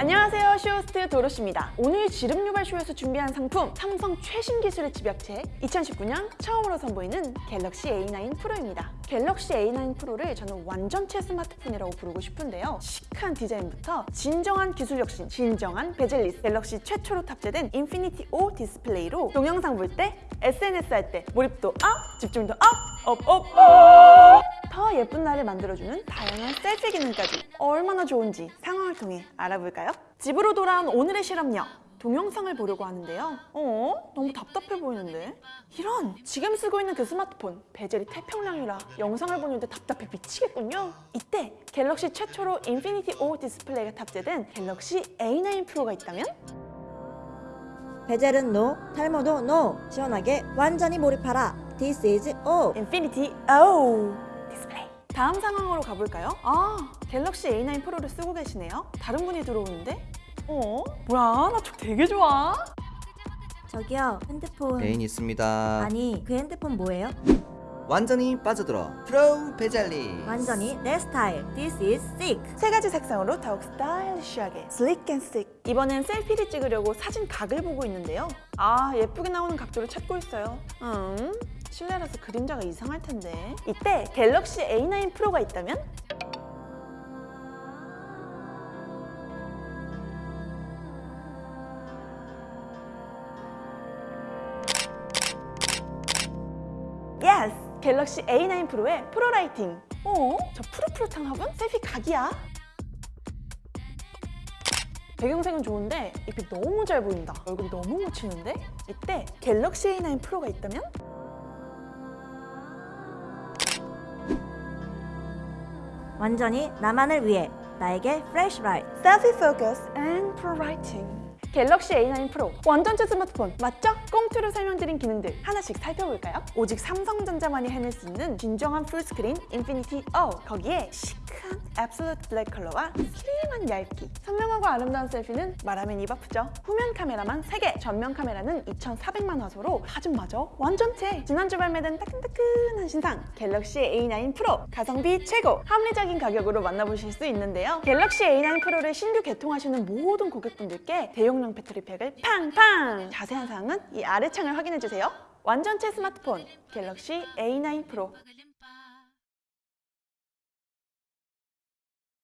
안녕하세요. 쇼호스트 도로시입니다. 오늘 지름 유발 쇼에서 준비한 상품 삼성 최신 기술의 집약체 2019년 처음으로 선보이는 갤럭시 A9 프로입니다 갤럭시 A9 프로를 저는 완전체 스마트폰이라고 부르고 싶은데요 시크한 디자인부터 진정한 기술 혁신, 진정한 bezel-less 갤럭시 최초로 탑재된 Infinity O 디스플레이로 동영상 볼 때, SNS 할 때 몰입도 up, 집중도 up, up, up, up! 더 예쁜 날을 만들어주는 다양한 selfie 기능까지 얼마나 좋은지 상황을 통해 알아볼까요? 집으로 돌아온 오늘의 실험녀 동영상을 보려고 하는데요 어? 너무 답답해 보이는데? 이런! 지금 쓰고 있는 그 스마트폰 bezel이 태평양이라 영상을 보는데 답답해 미치겠군요 이때 갤럭시 최초로 Infinity O 디스플레이가 탑재된 갤럭시 A9 프로가 있다면? bezel은 no, 탈모도 no. 시원하게 완전히 몰입하라. This is O. Infinity O 디스플레이 다음 상황으로 가볼까요? 아 갤럭시 A9 프로를 쓰고 계시네요 다른 분이 들어오는데? 어? 뭐야 나저 되게 좋아 저기요, 핸드폰. 애인 있습니다. 아니, 그 핸드폰 뭐예요? 완전히 빠져들어. pro bezel-less. 완전히 내 스타일. This is chic. 세 가지 색상으로 더욱 스타일리시하게 sleek and chic 이번엔 selfie를 찍으려고 사진 각을 보고 있는데요 아 예쁘게 나오는 각도를 찾고 있어요 음 실내라서 그림자가 이상할 텐데 이때 갤럭시 A9 프로가 있다면? Yes! 갤럭시 A9 프로의 Pro Lighting 어? 저 푸릇푸릇한 화분? selfie 각이야? 배경색은 좋은데 잎이 너무 잘 보인다 얼굴이 너무 묻히는데? 이때 갤럭시 A9 프로가 있다면? 완전히 나만을 위해. 나에게 Fresh light. Selfie focus and Pro Lighting 갤럭시 A9 프로 완전체 스마트폰 맞죠? 콩트로 설명드린 기능들 하나씩 살펴볼까요? 오직 삼성전자만이 해낼 수 있는 진정한 full screen Infinity O 거기에 시크한 absolute black 컬러와 슬림한 얇기. 선명하고 아름다운 selfie는 말하면 입 아프죠? 후면 카메라만 3개 전면 카메라는 2400만 화소로 사진마저 완전체. 지난주 발매된 따끈따끈한 신상 갤럭시 A9 프로. 가성비 최고. 합리적인 가격으로 만나보실 수 있는데요. 갤럭시 A9 프로를 신규 개통하시는 모든 고객분들께 대용량 배터리팩을 팡팡! 자세한 사항은 이 아래 창을 확인해주세요. 완전체 스마트폰 갤럭시 A9 프로